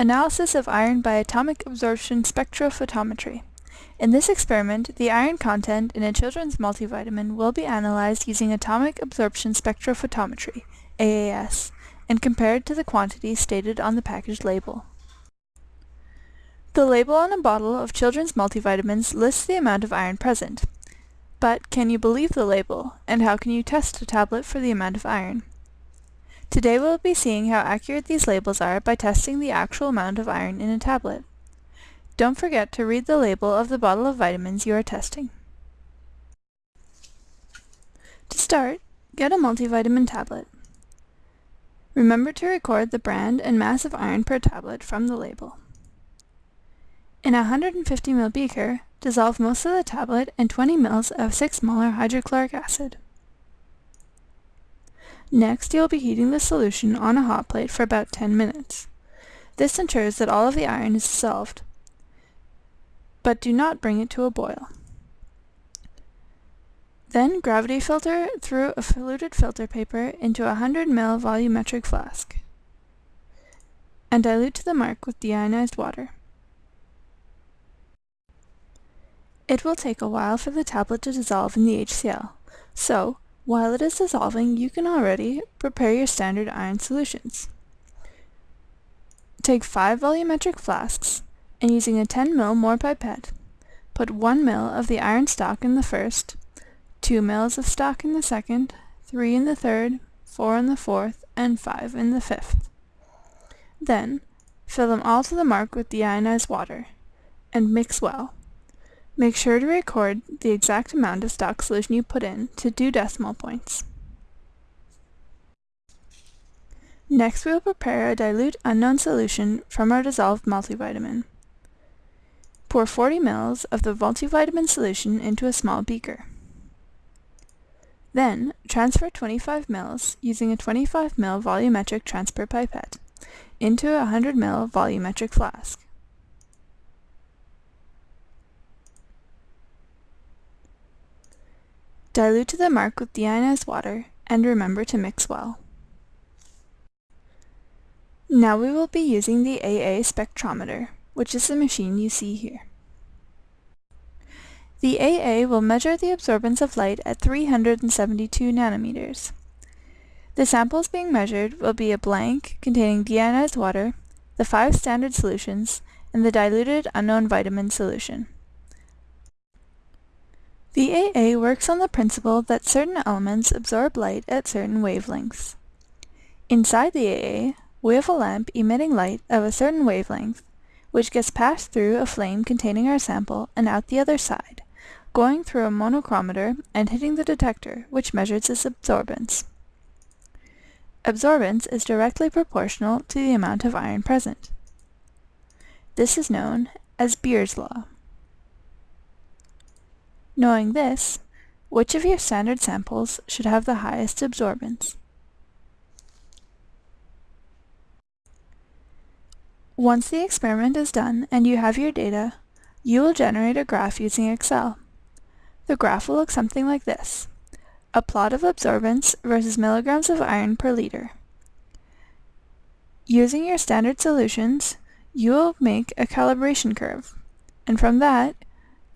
Analysis of iron by atomic absorption spectrophotometry. In this experiment, the iron content in a children's multivitamin will be analyzed using atomic absorption spectrophotometry, AAS, and compared to the quantity stated on the package label. The label on a bottle of children's multivitamins lists the amount of iron present. But can you believe the label, and how can you test a tablet for the amount of iron? Today we'll be seeing how accurate these labels are by testing the actual amount of iron in a tablet. Don't forget to read the label of the bottle of vitamins you are testing. To start, get a multivitamin tablet. Remember to record the brand and mass of iron per tablet from the label. In a 150 ml beaker, dissolve most of the tablet in 20 ml of 6 molar hydrochloric acid. Next, you will be heating the solution on a hot plate for about 10 minutes. This ensures that all of the iron is dissolved, but do not bring it to a boil. Then gravity filter through a fluted filter paper into a 100 ml volumetric flask and dilute to the mark with deionized water. It will take a while for the tablet to dissolve in the HCl, so while it is dissolving you can already prepare your standard iron solutions. Take 5 volumetric flasks and using a 10 ml Mohr pipette, put 1 ml of the iron stock in the first, 2 ml of stock in the second, 3 in the third, 4 in the fourth, and 5 in the fifth. Then, fill them all to the mark with deionized water, and mix well. Make sure to record the exact amount of stock solution you put in to two decimal points. Next we will prepare a dilute unknown solution from our dissolved multivitamin. Pour 40 ml of the multivitamin solution into a small beaker. Then, transfer 25 ml using a 25 ml volumetric transfer pipette into a 100 ml volumetric flask. Dilute to the mark with deionized water and remember to mix well. Now we will be using the AA spectrometer, which is the machine you see here. The AA will measure the absorbance of light at 372 nanometers. The samples being measured will be a blank containing deionized water, the five standard solutions, and the diluted unknown vitamin solution. The AA works on the principle that certain elements absorb light at certain wavelengths. Inside the AA, we have a lamp emitting light of a certain wavelength, which gets passed through a flame containing our sample and out the other side, going through a monochromator and hitting the detector, which measures its absorbance. Absorbance is directly proportional to the amount of iron present. This is known as Beer's law. Knowing this, which of your standard samples should have the highest absorbance? Once the experiment is done and you have your data, you will generate a graph using Excel. The graph will look something like this. A plot of absorbance versus milligrams of iron per liter. Using your standard solutions, you will make a calibration curve, and from that,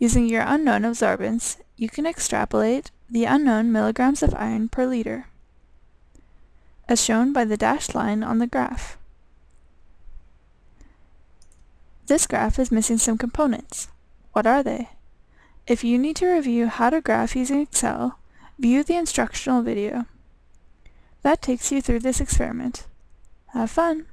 Using your unknown absorbance, you can extrapolate the unknown milligrams of iron per liter, as shown by the dashed line on the graph. This graph is missing some components. What are they? If you need to review how to graph using Excel, view the instructional video. That takes you through this experiment. Have fun!